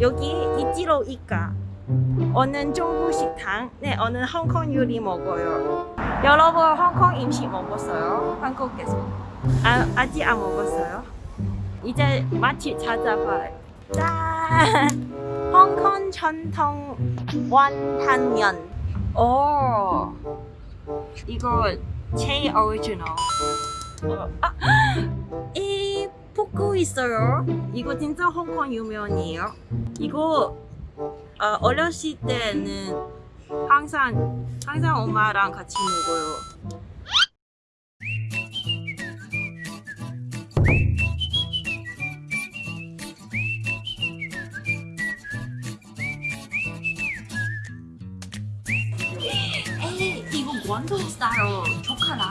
여기 이지로 이까 어느 중국 식당 네 어느 홍콩 요리 먹어요. 여러분 홍콩 음식 먹었어요? 한국에서? 아, 아직 안 먹었어요? 이제 맛집 찾아봐요. 짠! 홍콩 전통 원탕면. 오! 이거 제일 오리지널 어, 아, 이 포크 있어요 이거 진짜 홍콩 유명이에요 이거 어, 어렸을 때는 항상 항상 엄마랑 같이 먹어요. 에이 이거 원동 스타일 조카라.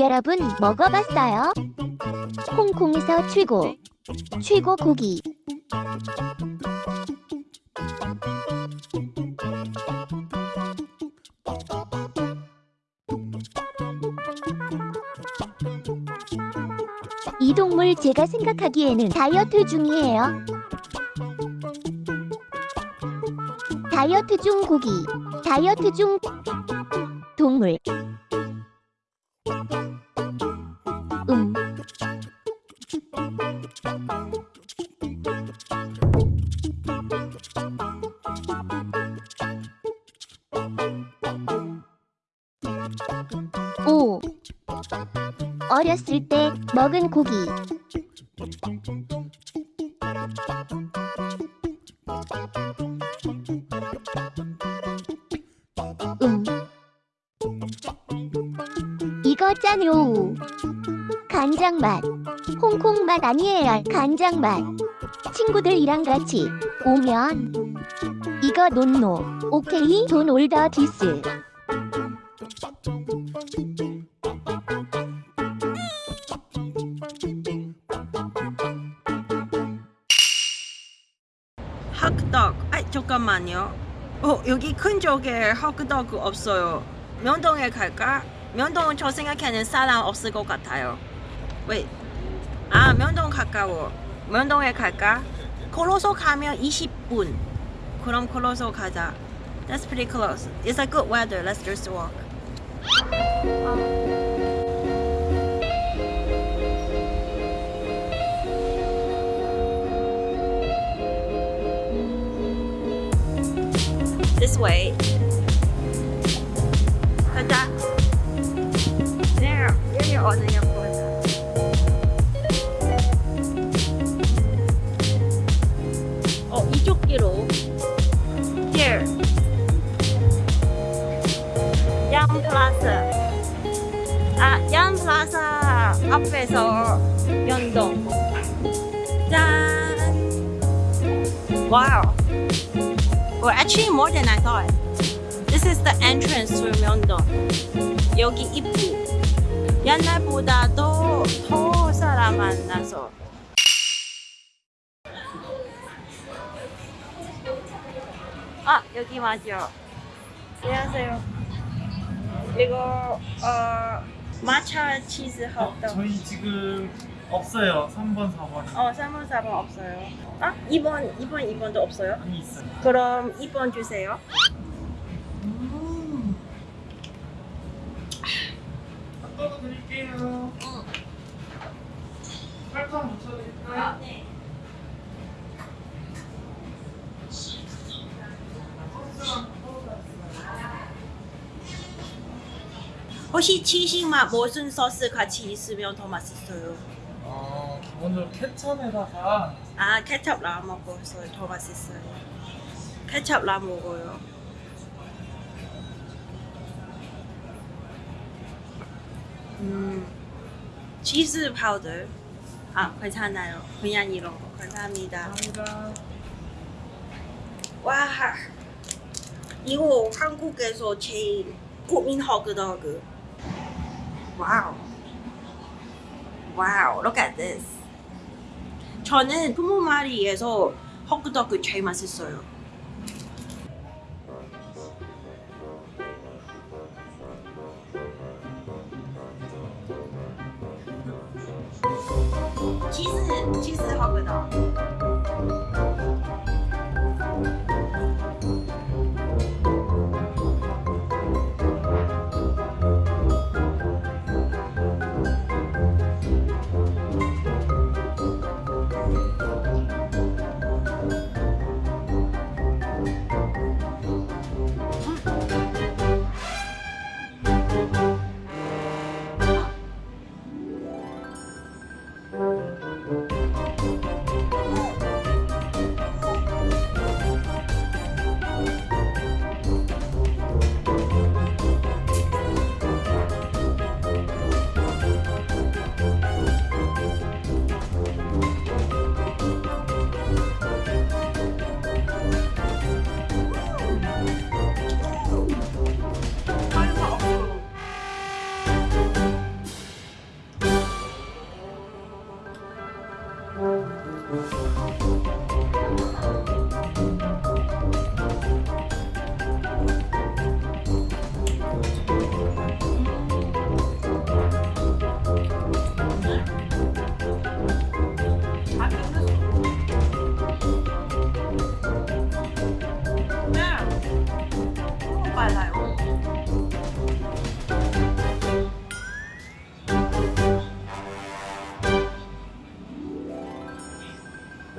여러분 먹어봤어요? 홍콩에서 최고, 최고 고기. 이 동물 제가 생각하기에는 다이어트 중이에요. 다이어트 중 고기, 다이어트 중 동물. 어렸을 때 먹은 고기. 음. 이거 짠요. 간장 맛. 홍콩 맛 아니에요. 간장 맛. 친구들이랑 같이 오면 이거 논노. 오케이 돈 올더 디스. 핫떡. 아 잠깐만요. 어 여기 큰 쪽에 핫떡 없어요. 면동에 갈까? 면동 저 생각에는 사람 없을 것 같아요. 왜? 아 면동 가까워. 면동에 갈까? 걸어서 가면 20분. 그럼 걸어서 가자. That's pretty close. It's a good weather. Let's just walk. This way. 가자. There. 여기 어디냐 보자. 어 이쪽 길로. Here. 양 플라자. 아, 양. Wow. Well, actually more than I thought. This is the entrance to Myeongdong. 여기 입구. 옛날보다도 더 사람 만나서. 아, 여기 맞죠. 안녕하세요. 이거 어 마차 치즈 핫도그. 저희 지금 없어요. 3번, 4번. 어, 3번, 4번 없어요. 아, 2번, 2번, 2번도 없어요? 아니 있어요. 그럼 2번 주세요. 핫도그 드릴게요. 설탕 묻혀드릴까요? 네. 혹시 치즈맛 무슨 소스 같이 있으면 더 맛있어요? 어, 기본적으로 케첩에다가 아, 케첩 발라 먹어서 더 맛있어요. 케첩 발라 먹어요. 음, 치즈 파우더. 아 괜찮아요. 그냥 이런 거 감사합니다. 감사합니다. 와 이거 한국에서 제일 고민 허그더그. 와우. 와우, look at this. 저는 부모마리에서 허그더그 제일 맛있어요. 치즈, 치즈 허그더 그.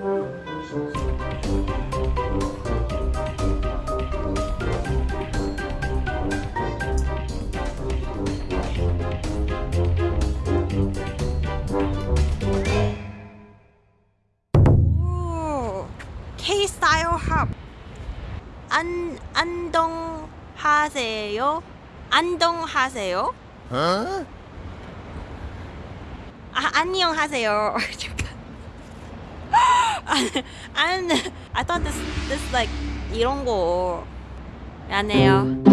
K 스타일 합. 안 안동하세요? 안동하세요? 아 안녕하세요. 안 I thought this this like 이런 거. 안해요.